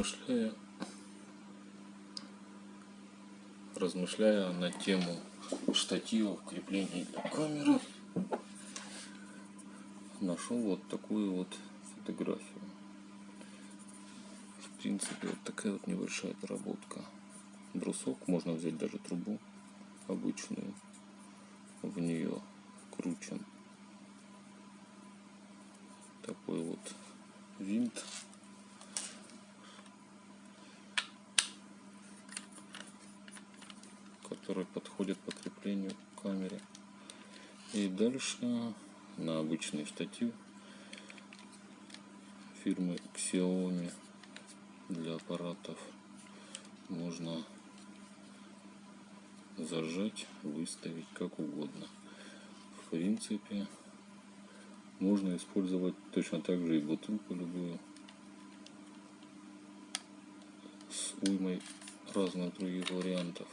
размышляя, размышляя на тему штативов, крепления для камеры, нашел вот такую вот фотографию. В принципе, вот такая вот небольшая доработка. Брусок, можно взять даже трубу обычную, в нее кручен такой вот винт который подходит по креплению к камере. И дальше на обычный штатив фирмы Xiaomi для аппаратов можно зажать, выставить как угодно. В принципе, можно использовать точно так же и бутылку любую с уймой разных других вариантов.